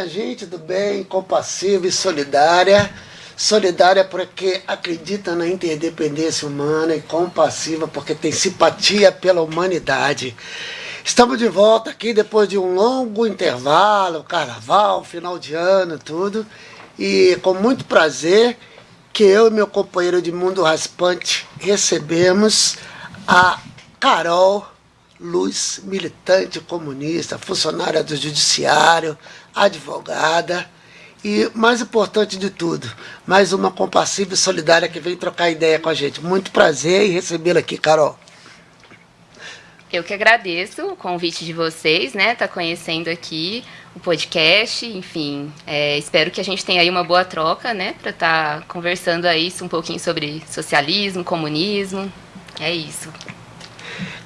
minha gente do bem, compassiva e solidária. Solidária porque acredita na interdependência humana e compassiva porque tem simpatia pela humanidade. Estamos de volta aqui depois de um longo intervalo, carnaval, final de ano, tudo. E com muito prazer que eu e meu companheiro de Mundo Raspante recebemos a Carol Luz, militante comunista, funcionária do judiciário, advogada e, mais importante de tudo, mais uma compassiva e solidária que vem trocar ideia com a gente. Muito prazer em recebê-la aqui, Carol. Eu que agradeço o convite de vocês, né? Tá conhecendo aqui o podcast, enfim, é, espero que a gente tenha aí uma boa troca, né? Para estar tá conversando aí um pouquinho sobre socialismo, comunismo. É isso.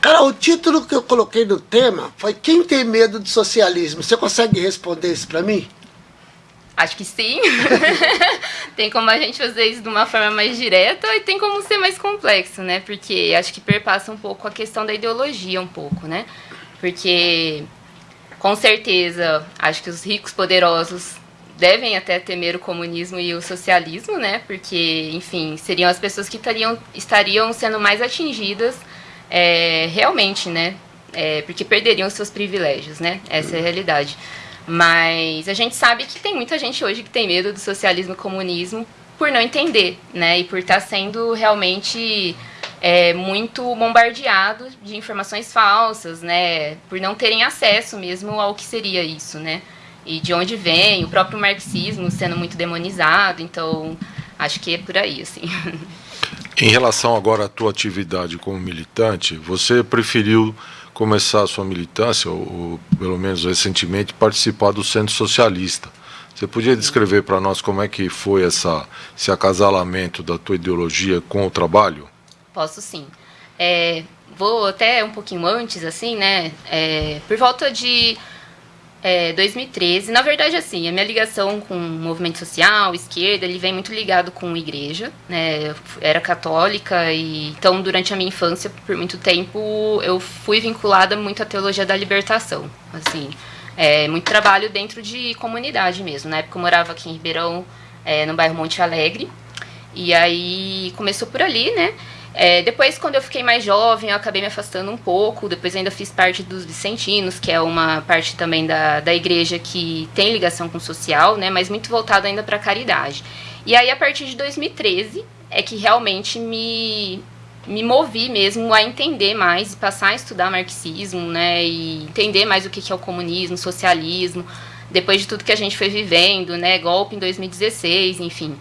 Cara, o título que eu coloquei no tema foi Quem tem medo do socialismo? Você consegue responder isso para mim? Acho que sim. tem como a gente fazer isso de uma forma mais direta e tem como ser mais complexo, né? Porque acho que perpassa um pouco a questão da ideologia, um pouco, né? Porque, com certeza, acho que os ricos poderosos devem até temer o comunismo e o socialismo, né? Porque, enfim, seriam as pessoas que estariam, estariam sendo mais atingidas é, realmente, né? É, porque perderiam seus privilégios, né? Essa é a realidade. Mas a gente sabe que tem muita gente hoje que tem medo do socialismo e comunismo por não entender, né? E por estar tá sendo realmente é, muito bombardeado de informações falsas, né? Por não terem acesso mesmo ao que seria isso, né? E de onde vem, o próprio marxismo sendo muito demonizado, então acho que é por aí, assim. Em relação agora à tua atividade como militante, você preferiu começar a sua militância, ou, ou pelo menos recentemente, participar do Centro Socialista. Você podia descrever para nós como é que foi essa, esse acasalamento da tua ideologia com o trabalho? Posso sim. É, vou até um pouquinho antes, assim, né? É, por volta de é, 2013. Na verdade, assim, a minha ligação com o movimento social, esquerda, ele vem muito ligado com a igreja, né? Era católica e então durante a minha infância, por muito tempo, eu fui vinculada muito à teologia da libertação, assim, é, muito trabalho dentro de comunidade mesmo. Na época eu morava aqui em Ribeirão, é, no bairro Monte Alegre, e aí começou por ali, né? É, depois, quando eu fiquei mais jovem, eu acabei me afastando um pouco. Depois, ainda fiz parte dos Vicentinos, que é uma parte também da, da igreja que tem ligação com o social, né, mas muito voltado ainda para caridade. E aí, a partir de 2013, é que realmente me, me movi mesmo a entender mais e passar a estudar marxismo, né, e entender mais o que é o comunismo, socialismo, depois de tudo que a gente foi vivendo, né, golpe em 2016, enfim.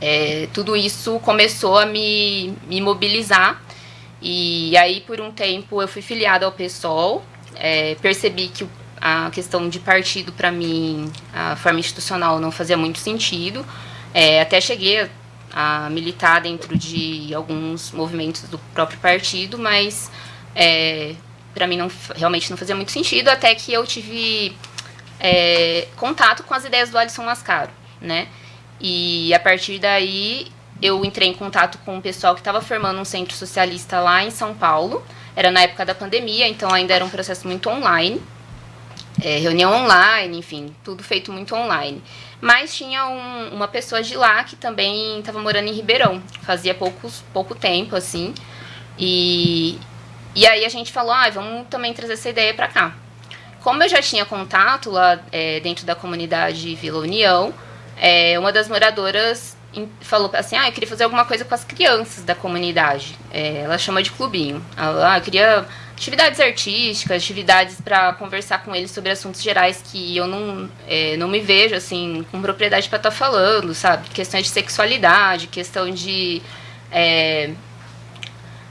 É, tudo isso começou a me, me mobilizar. E aí por um tempo eu fui filiada ao PSOL, é, percebi que a questão de partido para mim, a forma institucional não fazia muito sentido, é, até cheguei a, a, militar dentro de alguns movimentos do próprio partido, mas é, para mim não, realmente não fazia muito sentido, até que eu tive é, contato com as ideias do Alisson Mascaro, né? E a partir daí eu entrei em contato com o pessoal que estava formando um centro socialista lá em São Paulo. Era na época da pandemia, então ainda era um processo muito online. É, reunião online, enfim, tudo feito muito online. Mas tinha um, uma pessoa de lá que também estava morando em Ribeirão, fazia poucos, pouco tempo, assim. E, e aí a gente falou, ah, vamos também trazer essa ideia para cá. Como eu já tinha contato lá é, dentro da comunidade Vila União, é, uma das moradoras falou assim, ah, eu queria fazer alguma coisa com as crianças da comunidade. É, ela chama de clubinho. Ela, ah, eu queria atividades artísticas, atividades para conversar com eles sobre assuntos gerais que eu não, é, não me vejo assim com propriedade para estar tá falando, sabe? Questões de sexualidade, questão de é,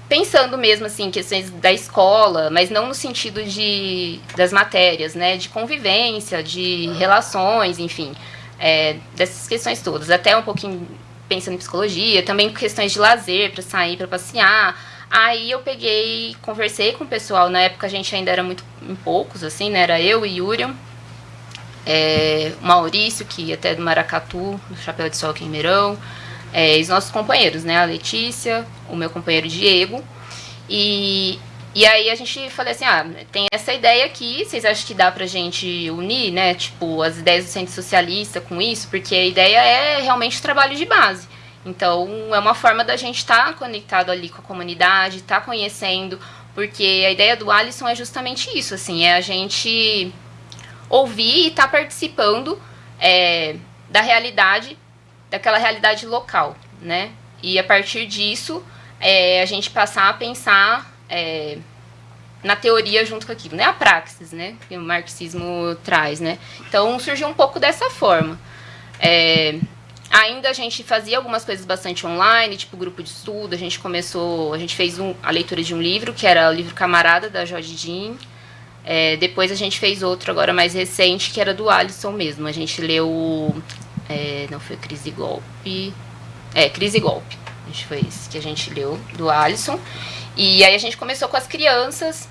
pensando mesmo assim questões da escola, mas não no sentido de das matérias, né? De convivência, de relações, enfim é, dessas questões todas. Até um pouquinho pensando em psicologia, também questões de lazer, para sair, para passear. Aí eu peguei, conversei com o pessoal. Na época a gente ainda era muito em poucos, assim, né? Era eu e Yurian, é, Maurício, que até do Maracatu, do Chapéu de Sol aqui em Meirão, é, os nossos companheiros, né? A Letícia, o meu companheiro Diego. E E aí a gente falou assim, ah, tem essa ideia aqui, vocês acham que dá pra gente unir, né, tipo, as ideias do Centro Socialista com isso? Porque a ideia é realmente trabalho de base. Então, é uma forma da gente estar tá conectado ali com a comunidade, estar tá conhecendo, porque a ideia do Alisson é justamente isso, assim, é a gente ouvir e estar tá participando é, da realidade, daquela realidade local, né? E a partir disso, é, a gente passar a pensar é, na teoria junto com aquilo, né? A praxis, né? Que o marxismo traz, né? Então surgiu um pouco dessa forma. É, ainda a gente fazia algumas coisas bastante online, tipo grupo de estudo. A gente começou, a gente fez um, a leitura de um livro, que era o livro Camarada, da Jorge Jean. É, depois a gente fez outro agora mais recente, que era do Alisson mesmo. A gente leu. É, não foi Crise e Golpe. É, Crise e Golpe. A gente foi esse que a gente leu, do Alisson. E aí a gente começou com as crianças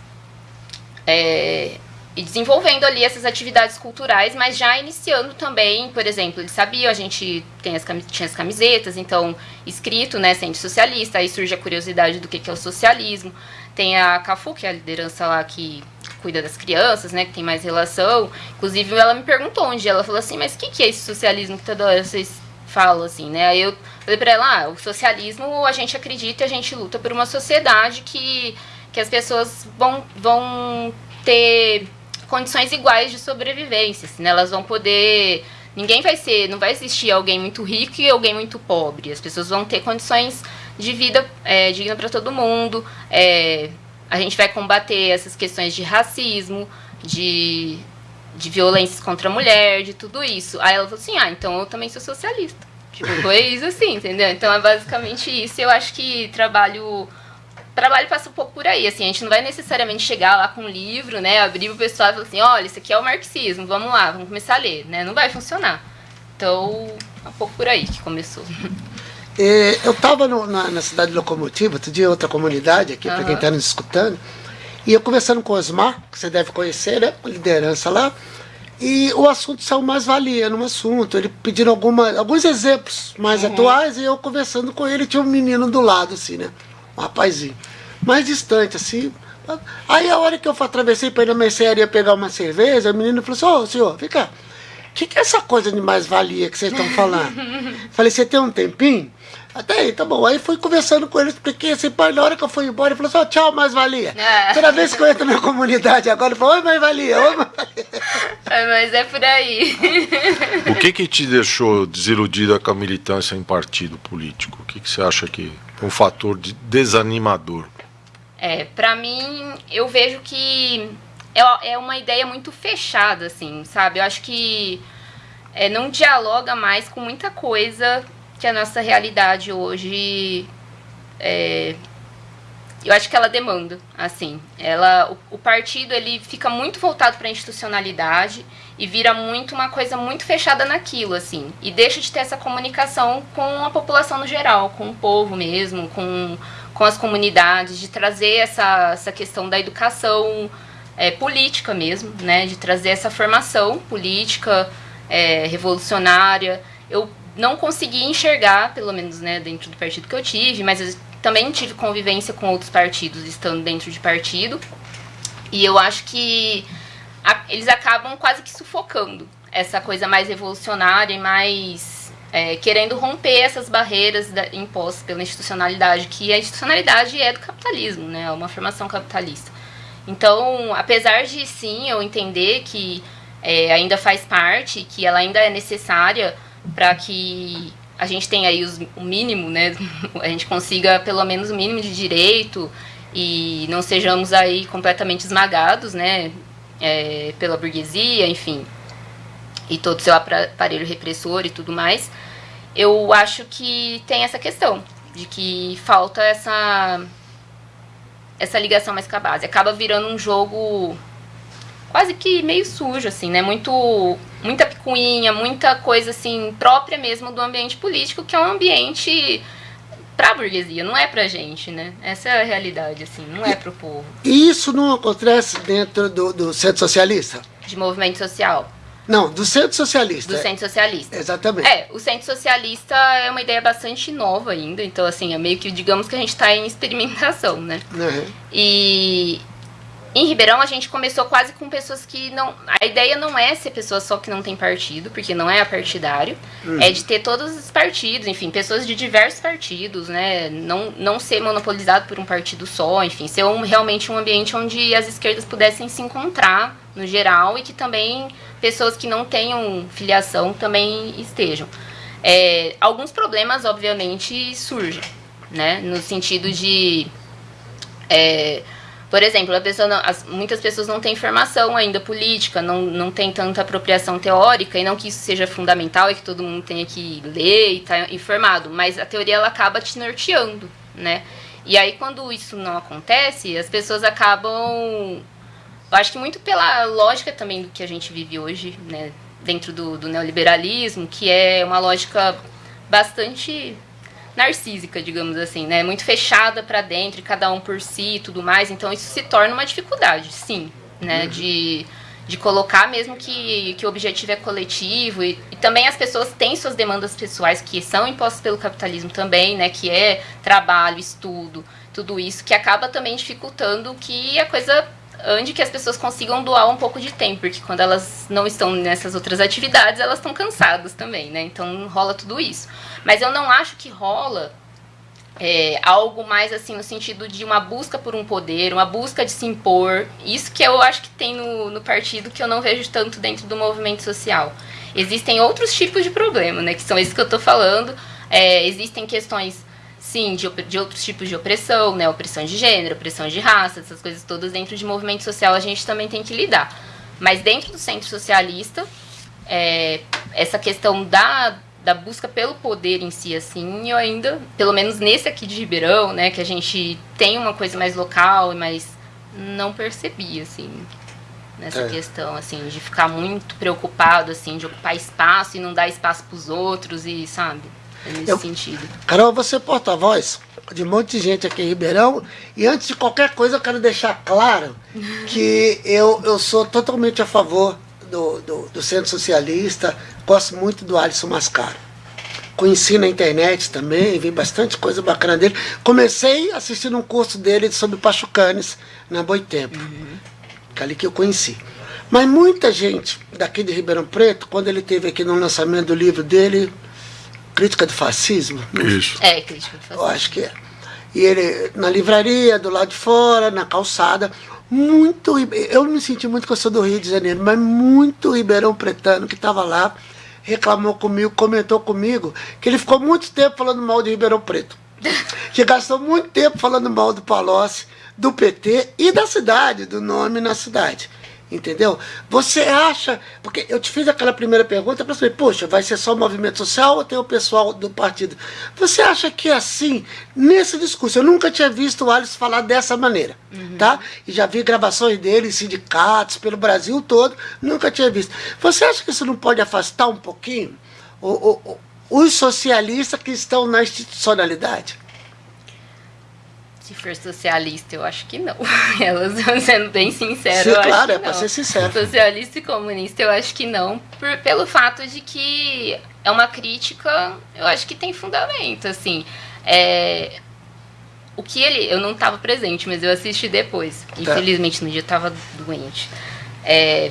é, e desenvolvendo ali essas atividades culturais, mas já iniciando também, por exemplo, eles sabiam, a gente tem as, tinha as camisetas, então, escrito, né, Centro Socialista, aí surge a curiosidade do que, que é o socialismo. Tem a CAFU, que é a liderança lá que cuida das crianças, né, que tem mais relação. Inclusive, ela me perguntou dia, ela falou assim, mas o que, que é esse socialismo que toda hora vocês falam, assim, né? Eu falei pra ela, ah, o socialismo, a gente acredita e a gente luta por uma sociedade que, que as pessoas vão, vão ter condições iguais de sobrevivência, assim, né? Elas vão poder... Ninguém vai ser... Não vai existir alguém muito rico e alguém muito pobre. As pessoas vão ter condições de vida é, digna para todo mundo. É, a gente vai combater essas questões de racismo, de, de violências contra a mulher, de tudo isso. Aí ela falou assim, ah, então eu também sou socialista. Tipo, foi isso assim, entendeu? Então é basicamente isso. Eu acho que trabalho trabalho passa um pouco por aí, assim, a gente não vai necessariamente chegar lá com um livro, né, abrir o pessoal e falar assim, olha, isso aqui é o marxismo, vamos lá, vamos começar a ler, né, não vai funcionar. Então, é um pouco por aí que começou. É, eu estava na, na, cidade de Locomotiva, outro dia outra comunidade aqui, uhum. para quem está nos escutando, e eu conversando com o Osmar, que você deve conhecer, né, liderança lá, e o assunto saiu mais valia no assunto. Ele pedindo alguma, alguns exemplos mais uhum. atuais, e eu conversando com ele, tinha um menino do lado, assim, né? Um rapazinho. Mais distante, assim. Aí a hora que eu atravessei para ir na mercearia pegar uma cerveja, o menino falou assim, ô oh, senhor, vem cá. O que, que é essa coisa de mais-valia que vocês estão falando? Falei, você tem um tempinho? Até aí, tá bom. Aí fui conversando com ele, expliquei assim, pai, na hora que eu fui embora, ele falou assim, oh, tchau, mais-valia. É. Toda vez que eu entro na minha comunidade agora, ele falou, oi, mais-valia, oi, mais-valia. É, mas é por aí. O que que te deixou desiludida com a militância em partido político? O que, que você acha que é um fator de desanimador? É, pra mim, eu vejo que é, é uma ideia muito fechada, assim, sabe? Eu acho que é, não dialoga mais com muita coisa que a nossa realidade hoje é, eu acho que ela demanda, assim, ela o, o partido ele fica muito voltado para a institucionalidade e vira muito uma coisa muito fechada naquilo, assim, e deixa de ter essa comunicação com a população no geral, com o povo mesmo, com, com as comunidades, de trazer essa, essa questão da educação é, política mesmo, né, de trazer essa formação política é, revolucionária. Eu não consegui enxergar, pelo menos né, dentro do partido que eu tive, mas eu também tive convivência com outros partidos estando dentro de partido. E eu acho que a, eles acabam quase que sufocando essa coisa mais revolucionária e mais é, querendo romper essas barreiras impostas pela institucionalidade, que a institucionalidade é do capitalismo, né, é uma formação capitalista. Então, apesar de sim eu entender que é, ainda faz parte, que ela ainda é necessária para que a gente tenha aí os, o mínimo, né? A gente consiga pelo menos o mínimo de direito e não sejamos aí completamente esmagados, né? É, pela burguesia, enfim, e todo o seu aparelho repressor e tudo mais. Eu acho que tem essa questão de que falta essa essa ligação mais com a base. Acaba virando um jogo quase que meio sujo, assim, né? Muito, muita picuinha, muita coisa, assim, própria mesmo do ambiente político, que é um ambiente pra burguesia, não é pra gente, né? Essa é a realidade, assim, não é pro povo. E isso não acontece dentro do, do centro socialista? De movimento social. Não, do Centro Socialista. Do Centro Socialista. Exatamente. É, o Centro Socialista é uma ideia bastante nova ainda, então assim, é meio que, digamos que a gente está em experimentação, né? Uhum. E em Ribeirão a gente começou quase com pessoas que não. A ideia não é ser pessoas só que não tem partido, porque não é partidário. Uhum. É de ter todos os partidos, enfim, pessoas de diversos partidos, né? Não, não ser monopolizado por um partido só, enfim, ser um, realmente um ambiente onde as esquerdas pudessem se encontrar no geral e que também pessoas que não tenham filiação também estejam. É, alguns problemas, obviamente, surgem, né? No sentido de. É, por exemplo, pessoa não, as, muitas pessoas não têm formação ainda política, não, não tem tanta apropriação teórica, e não que isso seja fundamental e que todo mundo tenha que ler e estar tá informado, mas a teoria ela acaba te norteando, né? E aí, quando isso não acontece, as pessoas acabam. Eu acho que muito pela lógica também do que a gente vive hoje, né? Dentro do, do neoliberalismo, que é uma lógica bastante narcísica, digamos assim, né? Muito fechada para dentro, cada um por si e tudo mais. Então isso se torna uma dificuldade, sim, né? Uhum. De, de colocar mesmo que, que o objetivo é coletivo e, e, também as pessoas têm suas demandas pessoais que são impostas pelo capitalismo também, né? Que é trabalho, estudo, tudo isso que acaba também dificultando que a coisa ande que as pessoas consigam doar um pouco de tempo, porque quando elas não estão nessas outras atividades, elas estão cansadas também, né? Então rola tudo isso. Mas eu não acho que rola é, algo mais assim no sentido de uma busca por um poder, uma busca de se impor. Isso que eu acho que tem no, no partido que eu não vejo tanto dentro do movimento social. Existem outros tipos de problema, né? Que são esses que eu estou falando. É, existem questões sim, de, de outros tipos de opressão, né? Opressão de gênero, opressão de raça, essas coisas todas dentro de movimento social a gente também tem que lidar. Mas dentro do centro socialista, é, essa questão da, da busca pelo poder em si, assim, eu ainda, pelo menos nesse aqui de Ribeirão, né, que a gente tem uma coisa mais local e mais não percebi, assim, nessa é. questão, assim, de ficar muito preocupado, assim, de ocupar espaço e não dar espaço para os outros e, sabe? Nesse eu, sentido. Carol, você é porta-voz de um monte de gente aqui em Ribeirão. E antes de qualquer coisa, eu quero deixar claro que eu, eu sou totalmente a favor do, do, do Centro Socialista. Gosto muito do Alisson Mascaro. Conheci na internet também, vi bastante coisa bacana dele. Comecei assistindo um curso dele sobre Pachucanes na Boitempo. Uhum. Que é ali que eu conheci. Mas muita gente daqui de Ribeirão Preto, quando ele teve aqui no lançamento do livro dele, Crítica do Fascismo? Isso. É, Crítica do Fascismo. Eu acho que é. E ele, na livraria, do lado de fora, na calçada, muito. Eu me senti muito que eu sou do Rio de Janeiro, mas muito Ribeirão Pretano que estava lá, reclamou comigo, comentou comigo, que ele ficou muito tempo falando mal de Ribeirão Preto. que gastou muito tempo falando mal do Palocci, do PT e da cidade, do nome na cidade. Entendeu? Você acha. Porque eu te fiz aquela primeira pergunta para saber, poxa, vai ser só o movimento social ou tem o pessoal do partido? Você acha que é assim, nesse discurso? Eu nunca tinha visto o Alisson falar dessa maneira, uhum. tá? E já vi gravações dele em sindicatos pelo Brasil todo, nunca tinha visto. Você acha que isso não pode afastar um pouquinho o, o, os socialistas que estão na institucionalidade? Se for socialista, eu acho que não. Elas sendo bem sincera, Sim, claro, é para ser sincero. Socialista e comunista, eu acho que não. Por, pelo fato de que é uma crítica, eu acho que tem fundamento, assim. É, o que ele... Eu não estava presente, mas eu assisti depois. Tá. Infelizmente, no dia eu estava doente. É,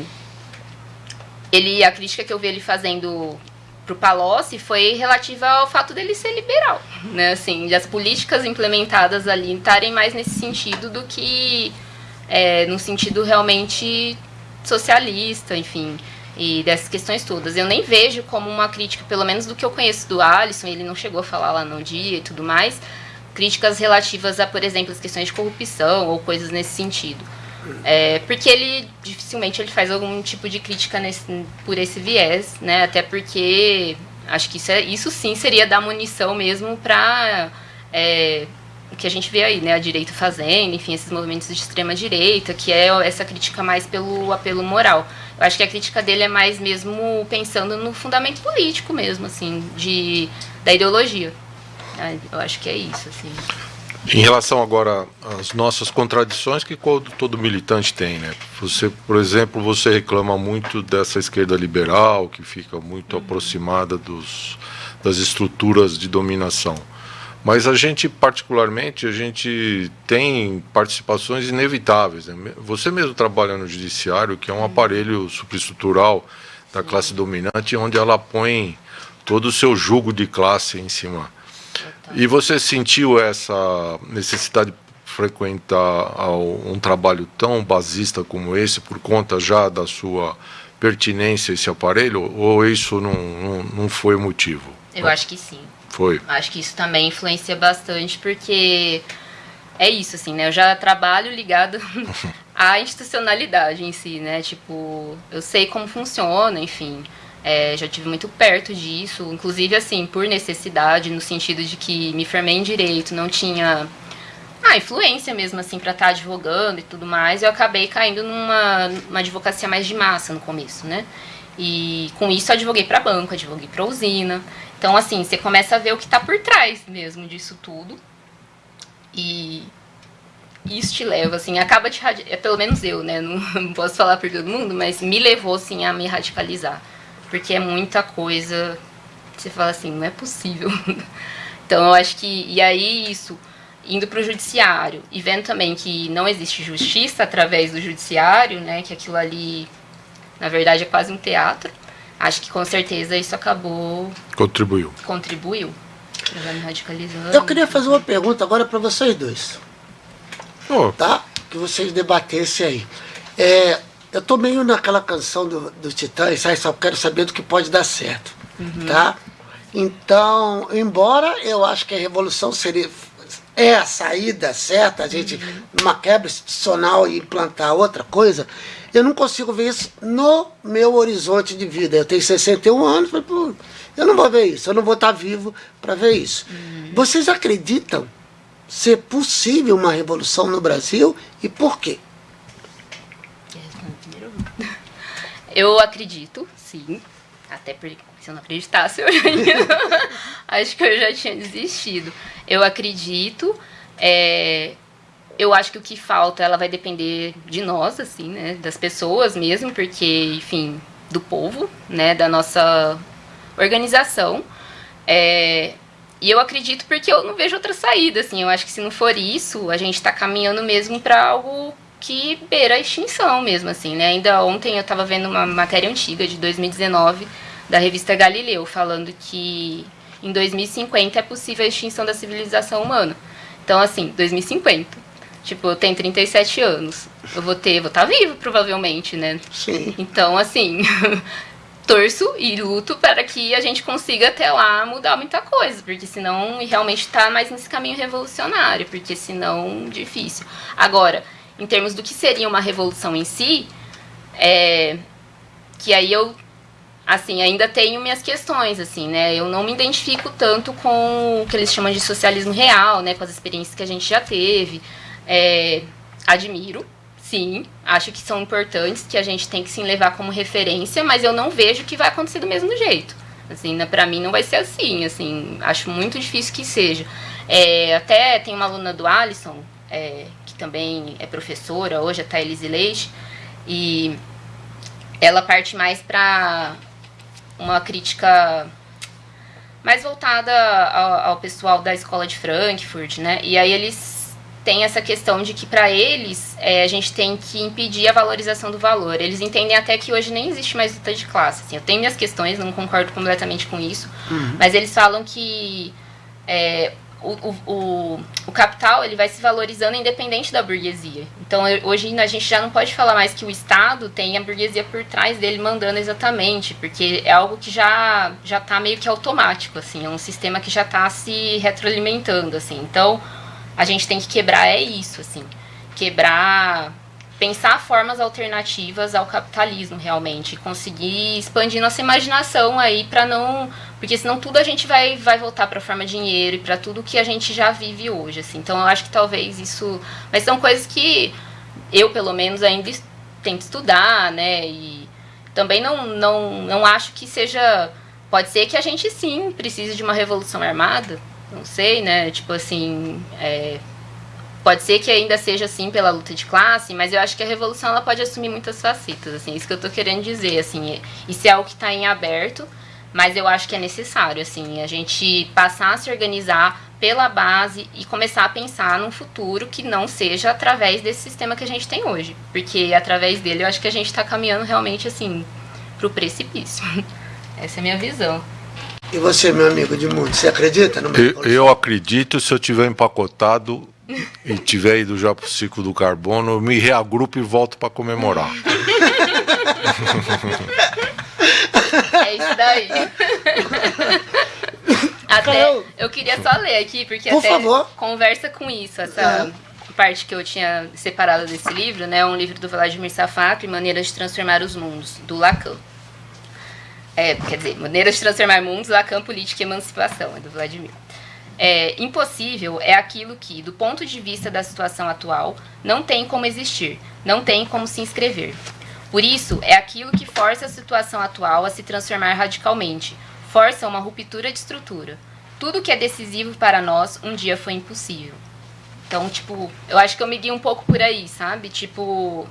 ele, a crítica que eu vi ele fazendo para o Palocci foi relativa ao fato dele ser liberal, né? Assim, de as políticas implementadas ali estarem mais nesse sentido do que é, no sentido realmente socialista, enfim, e dessas questões todas. Eu nem vejo como uma crítica, pelo menos do que eu conheço do Alisson, ele não chegou a falar lá no dia e tudo mais, críticas relativas a, por exemplo, as questões de corrupção ou coisas nesse sentido. É, porque ele dificilmente ele faz algum tipo de crítica nesse, por esse viés, né? Até porque acho que isso, é, isso sim seria dar munição mesmo para é, o que a gente vê aí, né? A direita fazendo, enfim, esses movimentos de extrema direita, que é essa crítica mais pelo apelo moral. Eu acho que a crítica dele é mais mesmo pensando no fundamento político mesmo, assim, de, da ideologia. Eu acho que é isso, assim. Em relação agora às nossas contradições que todo militante tem, né? Você, por exemplo, você reclama muito dessa esquerda liberal que fica muito aproximada dos, das estruturas de dominação. Mas a gente, particularmente, a gente tem participações inevitáveis. Né? Você mesmo trabalha no judiciário, que é um aparelho superestrutural da classe dominante, onde ela põe todo o seu jugo de classe em cima. E você sentiu essa necessidade de frequentar um trabalho tão basista como esse por conta já da sua pertinência a esse aparelho, ou isso não, não, não foi o motivo? Eu acho que sim. Foi. Acho que isso também influencia bastante, porque é isso, assim, né? Eu já trabalho ligado à institucionalidade em si, né? Tipo, eu sei como funciona, enfim. É, já tive muito perto disso, inclusive, assim, por necessidade, no sentido de que me formei em direito, não tinha ah, influência mesmo, assim, para estar tá advogando e tudo mais. Eu acabei caindo numa, numa advocacia mais de massa no começo, né? E com isso advoguei para banco, advoguei para usina. Então, assim, você começa a ver o que está por trás mesmo disso tudo. E isso te leva, assim, acaba te é, pelo menos eu, né? Não, não, posso falar por todo mundo, mas me levou, assim, a me radicalizar. Porque é muita coisa. Você fala assim, não é possível. então, eu acho que. E aí, isso, indo para o judiciário e vendo também que não existe justiça através do judiciário, né? Que aquilo ali, na verdade, é quase um teatro acho que com certeza isso acabou. Contribuiu. Contribuiu. Já me radicalizando. Eu queria fazer uma pergunta agora para vocês dois. Oh. Tá? Que vocês debatessem aí. É, eu tô meio naquela canção do, do Titãs, sabe? Só quero saber do que pode dar certo. Uhum. Tá? Então, embora eu acho que a revolução seria é a saída certa, a gente, uhum. numa quebra institucional e implantar outra coisa, eu não consigo ver isso no meu horizonte de vida. Eu tenho 61 anos, eu não vou ver isso, eu não vou estar vivo para ver isso. Uhum. Vocês acreditam ser possível uma revolução no Brasil e por quê? Eu acredito, sim. Até porque se eu não acreditasse, eu já ia, acho que eu já tinha desistido. Eu acredito. É, eu acho que o que falta, ela vai depender de nós, assim, né? Das pessoas mesmo, porque, enfim, do povo, né? Da nossa organização. É, e eu acredito porque eu não vejo outra saída, assim. Eu acho que se não for isso, a gente está caminhando mesmo para algo que beira a extinção mesmo, assim, né? Ainda ontem eu estava vendo uma matéria antiga de 2019 da revista Galileu, falando que em 2050 é possível a extinção da civilização humana. Então, assim, 2050. Tipo, eu tenho 37 anos. Eu vou ter, vou estar tá vivo, provavelmente, né? Sim. Então, assim, torço e luto para que a gente consiga até lá mudar muita coisa, porque senão realmente está mais nesse caminho revolucionário, porque senão difícil. Agora, em termos do que seria uma revolução em si, é que aí eu assim, ainda tenho minhas questões, assim, né? Eu não me identifico tanto com o que eles chamam de socialismo real, né? Com as experiências que a gente já teve. É, admiro, sim, acho que são importantes, que a gente tem que sim levar como referência, mas eu não vejo que vai acontecer do mesmo jeito. Assim, né, para mim não vai ser assim, assim, acho muito difícil que seja. É, até tem uma aluna do Alisson, é, que também é professora hoje, a Thailise Leite, e ela parte mais para uma crítica mais voltada ao, ao, pessoal da escola de Frankfurt, né? E aí eles tem essa questão de que para eles é, a gente tem que impedir a valorização do valor. Eles entendem até que hoje nem existe mais luta de classe. Assim, eu tenho minhas questões, não concordo completamente com isso, uhum. mas eles falam que é, o, o, o, capital ele vai se valorizando independente da burguesia. Então hoje a gente já não pode falar mais que o Estado tem a burguesia por trás dele mandando exatamente, porque é algo que já já está meio que automático, assim, é um sistema que já está se retroalimentando, assim. Então a gente tem que quebrar é isso, assim. Quebrar, pensar formas alternativas ao capitalismo, realmente. Conseguir expandir nossa imaginação aí para não. Porque senão tudo a gente vai, vai voltar para a forma dinheiro e para tudo que a gente já vive hoje, assim. Então eu acho que talvez isso. Mas são coisas que eu, pelo menos, ainda tento estudar, né? E também não, não, não acho que seja. Pode ser que a gente sim precise de uma revolução armada, não sei, né? Tipo assim, é, pode ser que ainda seja assim pela luta de classe, mas eu acho que a revolução ela pode assumir muitas facetas, assim, isso que eu tô querendo dizer, assim, isso é algo que está em aberto, mas eu acho que é necessário, assim, a gente passar a se organizar pela base e começar a pensar num futuro que não seja através desse sistema que a gente tem hoje, porque através dele eu acho que a gente está caminhando realmente, assim, pro precipício. Essa é a minha visão. E você, meu amigo de mundo, você acredita no eu, eu acredito se eu tiver empacotado e tiver ido já para o ciclo do carbono, eu me reagrupo e volto para comemorar. É isso daí. Até eu queria só ler aqui, porque Por até favor. conversa com isso, essa é. parte que eu tinha separado desse livro, né? Um livro do Vladimir Safatli, Maneiras de Transformar os Mundos, do Lacan. É, quer dizer, Maneiras de Transformar Mundos, Lacan, Política e Emancipação, é do Vladimir. É, impossível é aquilo que, do ponto de vista da situação atual, não tem como existir, não tem como se inscrever. Por isso, é aquilo que força a situação atual a se transformar radicalmente, força uma ruptura de estrutura. Tudo que é decisivo para nós um dia foi impossível. Então, tipo, eu acho que eu me guio um pouco por aí, sabe? Tipo,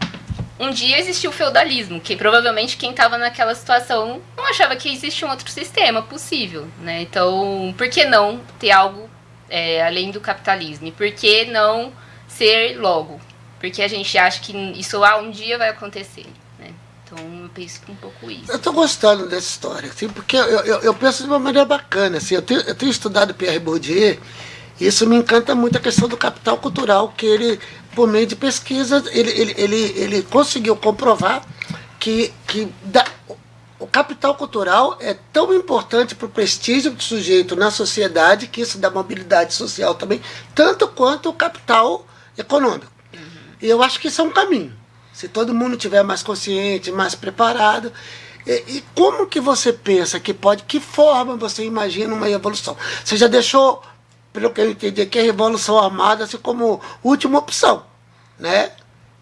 um dia existiu o feudalismo, que provavelmente quem estava naquela situação não achava que existia um outro sistema possível, né? Então, por que não ter algo é, além do capitalismo? E por que não ser logo? Porque a gente acha que isso ah, um dia vai acontecer. Né? Então, eu penso um pouco isso. Eu estou gostando dessa história, assim, porque eu, eu, eu, penso de uma maneira bacana. Assim, eu, tenho, eu tenho estudado Pierre Bourdieu, isso me encanta muito a questão do capital cultural que ele por meio de pesquisa, ele, ele, ele, ele conseguiu comprovar que, que da, o capital cultural é tão importante para o prestígio do sujeito na sociedade, que isso dá mobilidade social também, tanto quanto o capital econômico. Uhum. E eu acho que isso é um caminho. Se todo mundo tiver mais consciente, mais preparado. E, e como que você pensa que pode, que forma você imagina uma evolução? Você já deixou pelo que eu entendi, que a Revolução Armada assim como última opção. Né?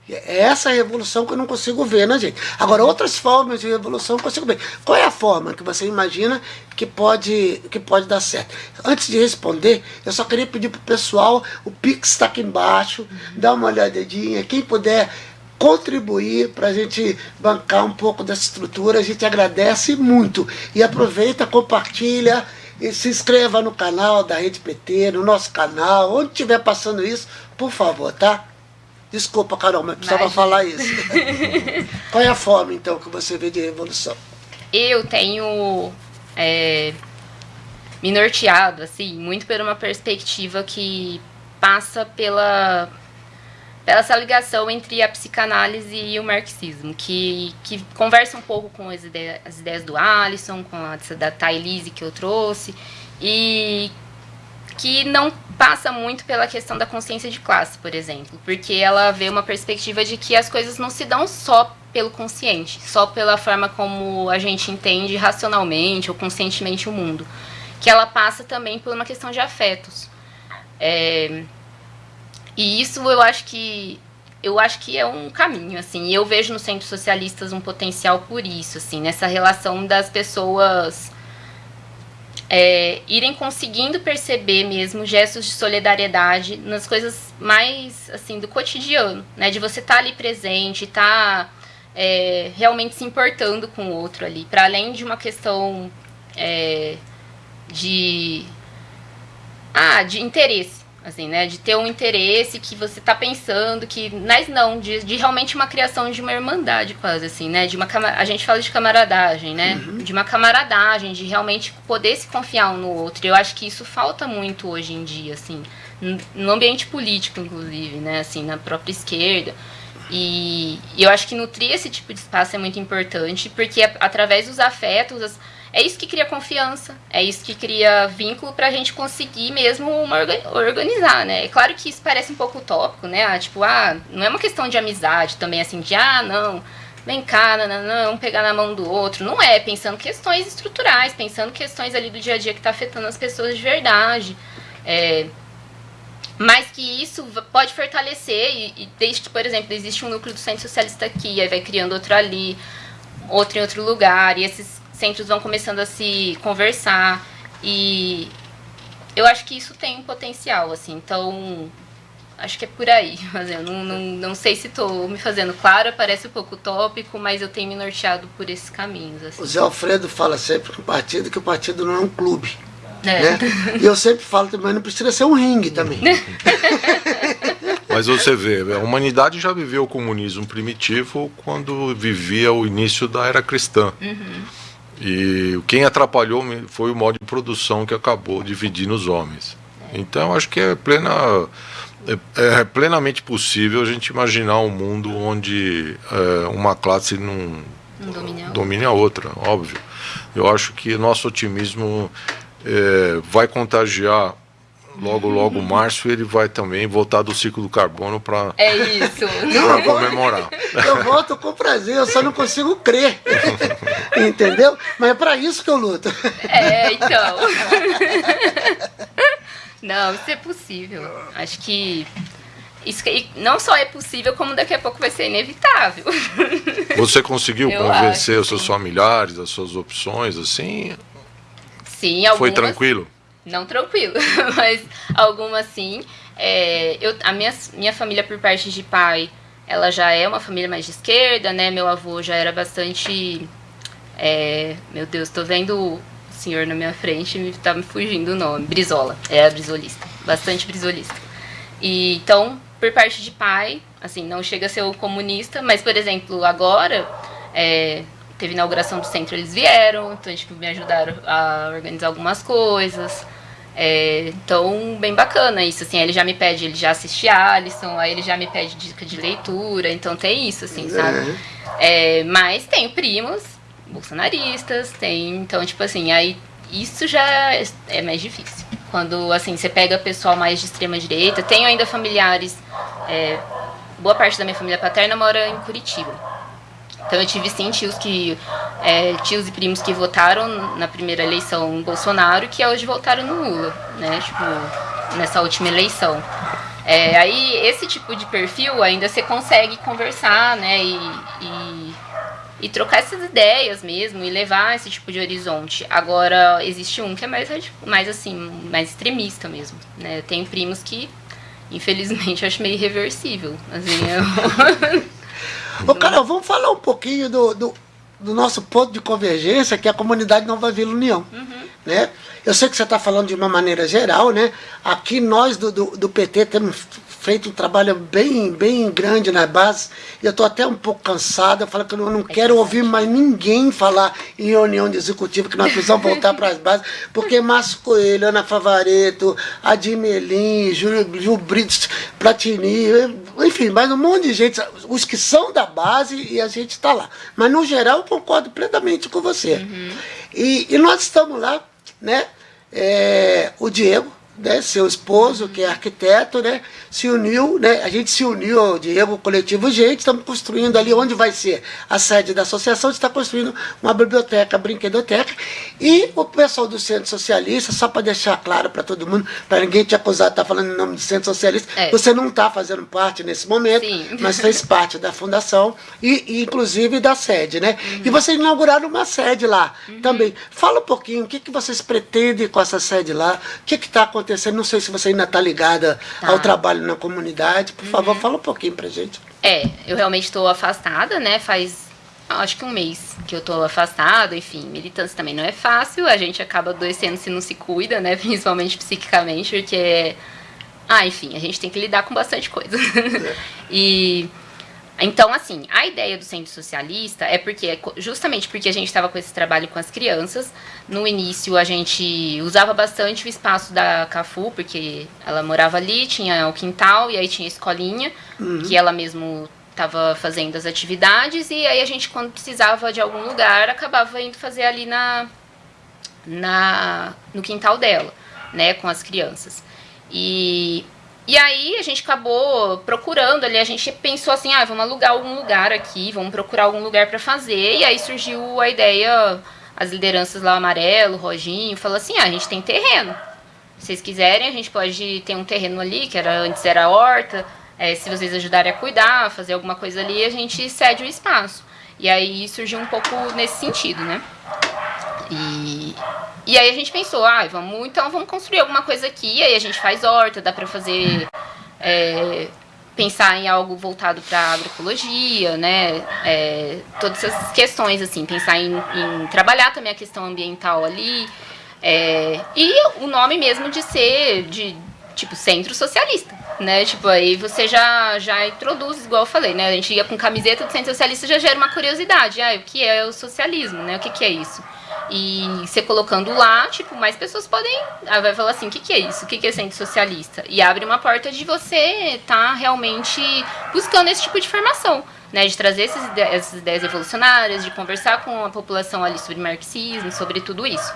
É essa revolução que eu não consigo ver, né, gente? Agora, outras formas de revolução eu consigo ver. Qual é a forma que você imagina que pode, que pode dar certo? Antes de responder, eu só queria pedir para o pessoal, o Pix está aqui embaixo, dá uma olhadinha, quem puder contribuir para a gente bancar um pouco dessa estrutura, a gente agradece muito. E aproveita, compartilha, e se inscreva no canal da Rede PT, no nosso canal, onde estiver passando isso, por favor, tá? Desculpa, Carol, mas precisava mas... falar isso. Qual é a forma, então, que você vê de revolução? Eu tenho é, me norteado, assim, muito por uma perspectiva que passa pela essa ligação entre a psicanálise e o marxismo, que, que conversa um pouco com as ideias, as ideias do Alisson, com a da Thailise que eu trouxe, e que não passa muito pela questão da consciência de classe, por exemplo, porque ela vê uma perspectiva de que as coisas não se dão só pelo consciente, só pela forma como a gente entende racionalmente ou conscientemente o mundo, que ela passa também por uma questão de afetos. É, e isso eu acho que eu acho que é um caminho, assim. Eu vejo nos centros socialistas um potencial por isso, assim, nessa relação das pessoas é, irem conseguindo perceber mesmo gestos de solidariedade nas coisas mais assim do cotidiano, né? De você estar tá ali presente, estar tá, é, realmente se importando com o outro ali, para além de uma questão é, de ah, de interesse assim, né? De ter um interesse que você está pensando, que. Mas não, de, de realmente uma criação de uma irmandade, quase, assim, né? De uma A gente fala de camaradagem, né? Uhum. De uma camaradagem, de realmente poder se confiar um no outro. Eu acho que isso falta muito hoje em dia, assim, no ambiente político, inclusive, né? Assim, na própria esquerda. E, e eu acho que nutrir esse tipo de espaço é muito importante, porque através dos afetos. As, é isso que cria confiança, é isso que cria vínculo para a gente conseguir mesmo uma organizar, né? É claro que isso parece um pouco utópico, né? Ah, tipo, ah, não é uma questão de amizade também, assim, de ah, não, vem cá, não, não, pegar na mão do outro. Não é, pensando questões estruturais, pensando questões ali do dia a dia que está afetando as pessoas de verdade. É, mas que isso pode fortalecer, e, e desde que, por exemplo, existe um núcleo do Centro Socialista aqui, aí vai criando outro ali, outro em outro lugar, e esses centros vão começando a se conversar e eu acho que isso tem um potencial, assim, então acho que é por aí. Mas eu não, não, não sei se estou me fazendo clara, parece um pouco utópico, mas eu tenho me norteado por esses caminhos. Assim. O Zé Alfredo fala sempre no partido que o partido não é um clube. É. Né? E eu sempre falo também, não precisa ser um ringue também. Mas você vê, a humanidade já viveu o comunismo primitivo quando vivia o início da era cristã. Uhum. E quem atrapalhou foi o modo de produção que acabou dividindo os homens. Então acho que é plena é, é, plenamente possível a gente imaginar um mundo onde é, uma classe não, não domine, a domine a outra, óbvio. Eu acho que nosso otimismo é, vai contagiar logo, logo março ele vai também voltar do ciclo do carbono para é isso comemorar. Eu volto com prazer, eu só não consigo crer, entendeu? Mas é para isso que eu luto. É, então. Não, isso é possível. Acho que isso não só é possível, como daqui a pouco vai ser inevitável. Você conseguiu Eu convencer acho, os seus sim. familiares, as suas opções, assim? Sim, algumas. Foi tranquilo? Não tranquilo, mas algumas sim. É, eu, a minha, minha família, por parte de pai, ela já é uma família mais de esquerda, né? Meu avô já era bastante. É, meu Deus, tô vendo senhor na minha frente e tá me fugindo o nome. Brizola. É brisolista. Bastante brisolista. E então, por parte de pai, assim, não chega a ser o comunista, mas, por exemplo, agora, é, teve inauguração do centro, eles vieram, então, tipo, me ajudaram a organizar algumas coisas. É, então, bem bacana isso, assim, ele já me pede, ele já assiste Alisson, aí ele já me pede dica de leitura, então tem isso, assim, sabe? É, mas tenho primos bolsonaristas, tem. Então, tipo assim, aí isso já é mais difícil. Quando, assim, você pega pessoal mais de extrema direita, tenho ainda familiares. É, boa parte da minha família paterna mora em Curitiba. Então eu tive sim tios que. É, tios e primos que votaram na primeira eleição Bolsonaro que hoje votaram no Lula, né? Tipo, nessa última eleição. É, aí esse tipo de perfil ainda você consegue conversar, né? E, e e trocar essas ideias mesmo e levar esse tipo de horizonte. Agora, existe um que é mais, mais assim, mais extremista mesmo, né? Tenho primos que, infelizmente, eu acho meio irreversível. Assim, eu... Ô, Carol, vamos falar um pouquinho do, do, do, nosso ponto de convergência, que é a comunidade Nova Vila União, uhum. né? Eu sei que você está falando de uma maneira geral, né? Aqui nós do, do, do PT temos feito um trabalho bem, bem grande na base, e eu estou até um pouco cansado, eu falo que eu não, não quero ouvir mais ninguém falar em reunião de executiva que nós precisamos voltar para as bases, porque Márcio Coelho, Ana Favareto, Adimelim, Júlio, Gil Brito, Platini, enfim, mais um monte de gente, os que são da base e a gente está lá. Mas no geral eu concordo plenamente com você. Uhum. E, e nós estamos lá, né? É, o Diego, né, seu esposo, que é arquiteto, né, se uniu, né, a gente se uniu, Diego, o coletivo Gente, estamos construindo ali onde vai ser a sede da associação, está construindo uma biblioteca, brinquedoteca, e o pessoal do Centro Socialista, só para deixar claro para todo mundo, para ninguém te acusar de estar tá falando em nome do Centro Socialista, é. você não está fazendo parte nesse momento, Sim. mas fez parte da fundação e, e inclusive da sede, né? Uhum. E vocês inauguraram uma sede lá uhum. também. Fala um pouquinho, o que, que vocês pretendem com essa sede lá, o que está acontecendo acontecendo. Não sei se você ainda está ligada tá. ao trabalho na comunidade. Por uhum. favor, fala um pouquinho pra gente. É, eu realmente estou afastada, né? Faz acho que um mês que eu estou afastada, enfim, militância também não é fácil, a gente acaba adoecendo se não se cuida, né? Principalmente psiquicamente, porque. Ah, enfim, a gente tem que lidar com bastante coisa. É. e então, assim, a ideia do centro socialista é porque, justamente porque a gente estava com esse trabalho com as crianças, no início a gente usava bastante o espaço da Cafu, porque ela morava ali, tinha o quintal, e aí tinha a escolinha, uhum. que ela mesmo estava fazendo as atividades, e aí a gente, quando precisava de algum lugar, acabava indo fazer ali na, na no quintal dela, né, com as crianças. E e aí a gente acabou procurando ali, a gente pensou assim, ah, vamos alugar algum lugar aqui, vamos procurar algum lugar para fazer. E aí surgiu a ideia, as lideranças lá, Amarelo, Roginho, falou assim, ah, a gente tem terreno. Se vocês quiserem, a gente pode ter um terreno ali, que era antes era horta, é, se vocês ajudarem a cuidar, fazer alguma coisa ali, a gente cede o espaço. E aí surgiu um pouco nesse sentido, né? E, E aí a gente pensou, ah, vamos, então vamos construir alguma coisa aqui, aí a gente faz horta, dá para fazer é, pensar em algo voltado para agroecologia, né? É, todas essas questões, assim, pensar em, em, trabalhar também a questão ambiental ali. É, e o nome mesmo de ser de tipo centro socialista, né? Tipo, aí você já, já introduz, igual eu falei, né? A gente ia com camiseta do centro socialista já gera uma curiosidade. Ah, o que é o socialismo, né? O que, que é isso? E você colocando lá, tipo, mais pessoas podem. Aí vai falar assim: o que, que é isso? O que, que é centro socialista? E abre uma porta de você estar tá realmente buscando esse tipo de formação né, de trazer essas ideias, essas ideias evolucionárias, de conversar com a população ali sobre marxismo, sobre tudo isso.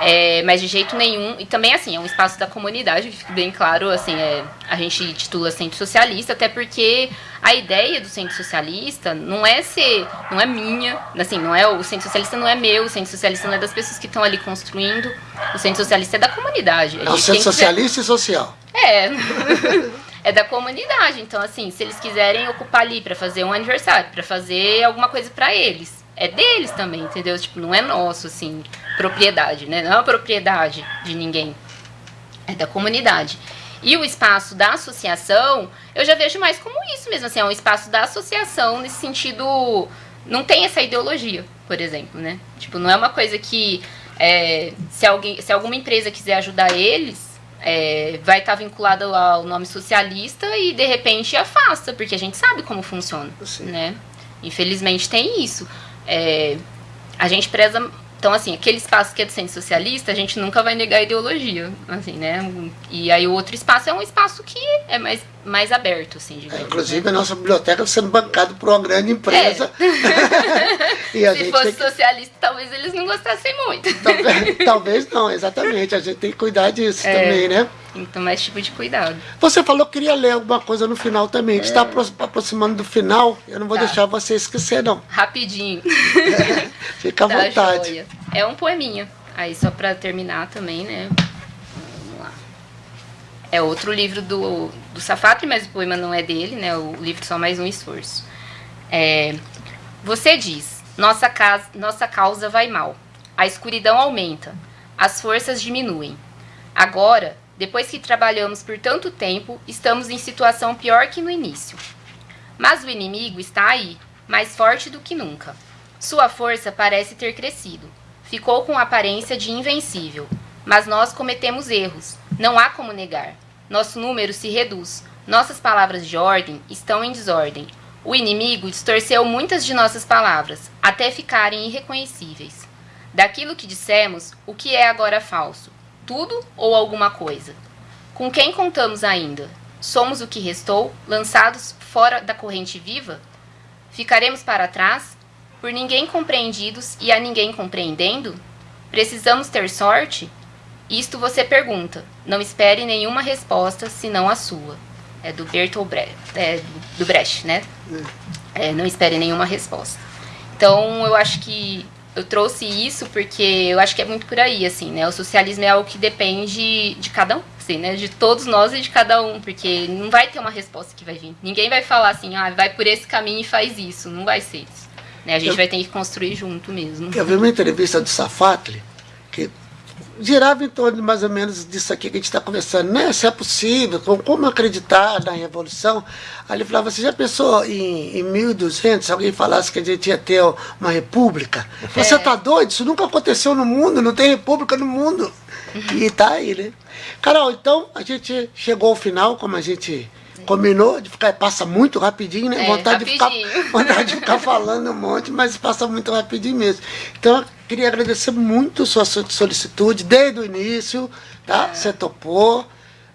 É, mas de jeito nenhum, e também assim, é um espaço da comunidade, que fica bem claro, assim, é, a gente titula Centro Socialista, até porque a ideia do Centro Socialista não é ser, não é minha, assim, não é o Centro Socialista não é meu, o Centro Socialista não é das pessoas que estão ali construindo, o Centro Socialista é da comunidade. é o Centro Socialista e Social. É. é da comunidade. Então, assim, se eles quiserem ocupar ali para fazer um aniversário, para fazer alguma coisa para eles, é deles também, entendeu? Tipo, não é nosso, assim, propriedade, né? Não é propriedade de ninguém. É da comunidade. E o espaço da associação, eu já vejo mais como isso mesmo, assim, é um espaço da associação nesse sentido. Não tem essa ideologia, por exemplo, né? Tipo, não é uma coisa que é, se, alguém, se alguma empresa quiser ajudar eles, é, vai estar tá vinculado ao nome socialista e de repente afasta, porque a gente sabe como funciona, Sim. né? Infelizmente tem isso. É, a gente preza então, assim, aquele espaço que é do centro socialista, a gente nunca vai negar a ideologia, assim, né? E aí o outro espaço é um espaço que é mais, mais aberto, assim, digamos. É, inclusive, né? a nossa biblioteca sendo bancada por uma grande empresa. É. Se fosse que... socialista, talvez eles não gostassem muito. Talvez, talvez não, exatamente. A gente tem que cuidar disso é. também, né? Então, mais tipo de cuidado. Você falou que queria ler alguma coisa no final também. É. está aproximando do final. Eu não vou tá. deixar você esquecer, não. Rapidinho. É. Fica à tá vontade. Joia. É um poeminha. Aí, só para terminar também, né? É outro livro do, do Safatli, mas o poema não é dele, né? O livro só mais um esforço. É, você diz: nossa, casa, nossa causa vai mal. A escuridão aumenta. As forças diminuem. Agora depois que trabalhamos por tanto tempo, estamos em situação pior que no início. Mas o inimigo está aí, mais forte do que nunca. Sua força parece ter crescido. Ficou com aparência de invencível. Mas nós cometemos erros, não há como negar. Nosso número se reduz. Nossas palavras de ordem estão em desordem. O inimigo distorceu muitas de nossas palavras, até ficarem irreconhecíveis. Daquilo que dissemos, o que é agora falso? tudo ou alguma coisa? Com quem contamos ainda? Somos o que restou, lançados fora da corrente viva? Ficaremos para trás, por ninguém compreendidos e a ninguém compreendendo? Precisamos ter sorte? Isto você pergunta. Não espere nenhuma resposta senão a sua. É do Bertolt Brecht, é, do Brecht, né? É, não espere nenhuma resposta. Então, eu acho que eu trouxe isso porque eu acho que é muito por aí, assim, né? O socialismo é algo que depende de cada um, assim, né? De todos nós e de cada um, porque não vai ter uma resposta que vai vir. Ninguém vai falar assim, ah, vai por esse caminho e faz isso. Não vai ser isso. Né? A gente eu, vai ter que construir junto mesmo. Eu vi uma entrevista do Safatli, que girava em torno de mais ou menos disso aqui que a gente está conversando, né? Se é possível, como, acreditar na revolução. Aí ele falava, você já pensou em, em 1200, se alguém falasse que a gente ia ter uma república? É. Você está doido? Isso nunca aconteceu no mundo, não tem república no mundo. Uhum. E tá aí, né? Carol, então a gente chegou ao final, como a gente combinou de ficar, passa muito rapidinho, né? É, vontade, rapidinho. De ficar, vontade de ficar falando um monte, mas passa muito rapidinho mesmo. Então, queria agradecer muito sua solicitude desde o início, tá? É. Você topou.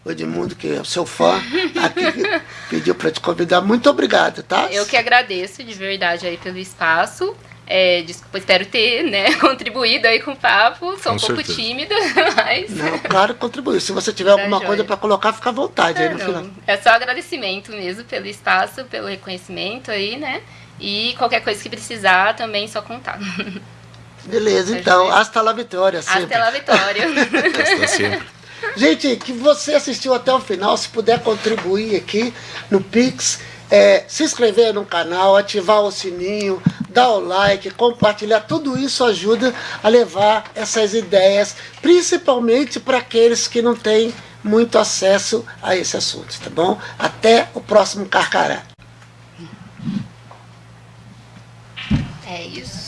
O Edmundo, que é o seu fã, aqui pediu para te convidar. Muito obrigado, tá? Eu que agradeço de verdade aí pelo espaço. É, desculpa, espero ter né, contribuído aí com o papo. Sou com um certeza. pouco tímida, mas. Não, claro, contribuiu. Se você tiver tá alguma coisa para colocar, fica à vontade é, aí no não. final. É só agradecimento mesmo pelo espaço, pelo reconhecimento aí, né? E qualquer coisa que precisar também só contar. Beleza, então. Hasta la vitória, sempre. Hasta la vitória. Gente, que você assistiu até o final, se puder contribuir aqui no Pix, é, se inscrever no canal, ativar o sininho, dar o like, compartilhar, tudo isso ajuda a levar essas ideias, principalmente para aqueles que não têm muito acesso a esse assunto, tá bom? Até o próximo Carcará. É isso.